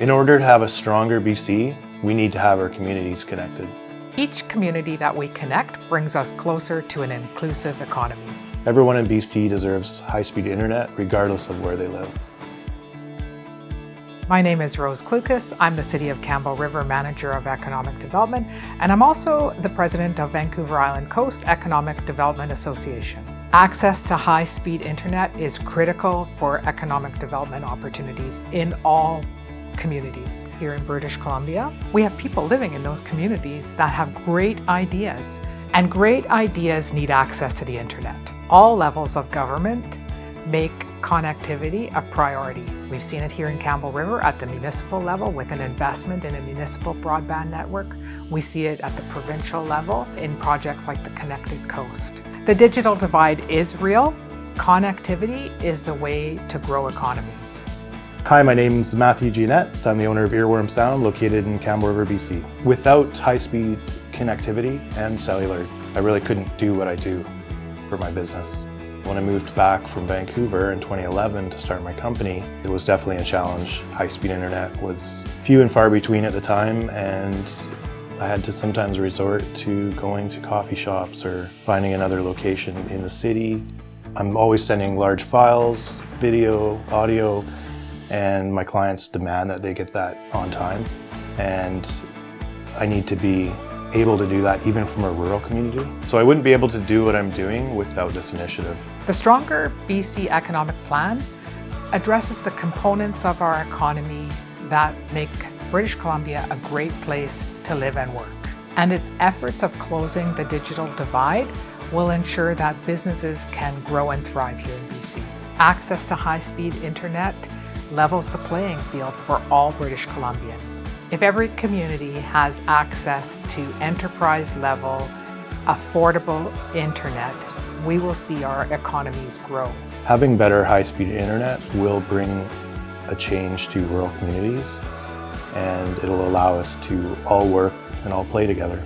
In order to have a stronger BC, we need to have our communities connected. Each community that we connect brings us closer to an inclusive economy. Everyone in BC deserves high-speed internet regardless of where they live. My name is Rose Klukas. I'm the City of Campbell River Manager of Economic Development, and I'm also the President of Vancouver Island Coast Economic Development Association. Access to high-speed internet is critical for economic development opportunities in all communities here in British Columbia. We have people living in those communities that have great ideas, and great ideas need access to the internet. All levels of government make connectivity a priority. We've seen it here in Campbell River at the municipal level with an investment in a municipal broadband network. We see it at the provincial level in projects like the Connected Coast. The digital divide is real. Connectivity is the way to grow economies. Hi, my name's Matthew Jeanette. I'm the owner of Earworm Sound located in Campbell River, BC. Without high-speed connectivity and cellular, I really couldn't do what I do for my business. When I moved back from Vancouver in 2011 to start my company, it was definitely a challenge. High-speed internet was few and far between at the time and I had to sometimes resort to going to coffee shops or finding another location in the city. I'm always sending large files, video, audio, and my clients demand that they get that on time. And I need to be able to do that even from a rural community. So I wouldn't be able to do what I'm doing without this initiative. The Stronger BC Economic Plan addresses the components of our economy that make British Columbia a great place to live and work. And its efforts of closing the digital divide will ensure that businesses can grow and thrive here in BC. Access to high-speed internet levels the playing field for all British Columbians. If every community has access to enterprise-level, affordable internet, we will see our economies grow. Having better high-speed internet will bring a change to rural communities and it'll allow us to all work and all play together.